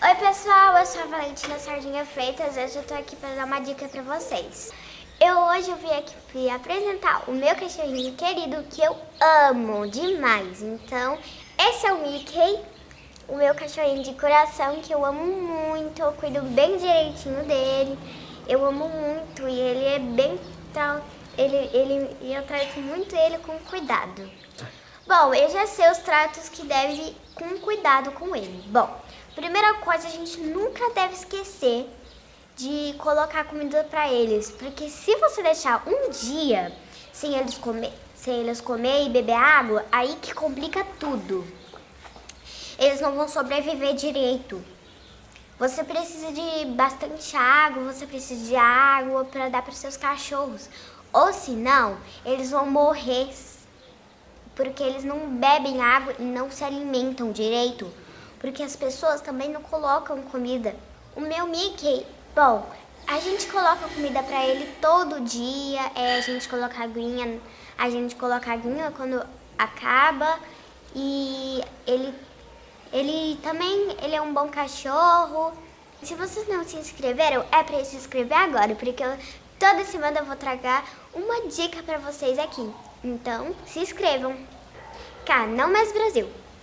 Oi pessoal, eu sou a Valentina Sardinha Freitas hoje eu tô aqui para dar uma dica para vocês. Eu hoje eu vim aqui apresentar o meu cachorrinho querido que eu amo demais. Então, esse é o Mickey, o meu cachorrinho de coração que eu amo muito, eu cuido bem direitinho dele. Eu amo muito e ele é bem tal, ele ele eu trato muito ele com cuidado. Bom, eu já sei os tratos que deve com cuidado com ele. Bom, Primeira coisa, a gente nunca deve esquecer de colocar comida para eles, porque se você deixar um dia sem eles comer, sem eles comer e beber água, aí que complica tudo. Eles não vão sobreviver direito. Você precisa de bastante água, você precisa de água para dar para seus cachorros. Ou senão, eles vão morrer porque eles não bebem água e não se alimentam direito porque as pessoas também não colocam comida. O meu Mickey, bom, a gente coloca comida pra ele todo dia, é, a gente coloca aguinha, a gente coloca aguinha quando acaba e ele, ele também ele é um bom cachorro. Se vocês não se inscreveram, é pra se inscrever agora, porque eu, toda semana eu vou tragar uma dica pra vocês aqui. Então, se inscrevam. Canal Mais Brasil.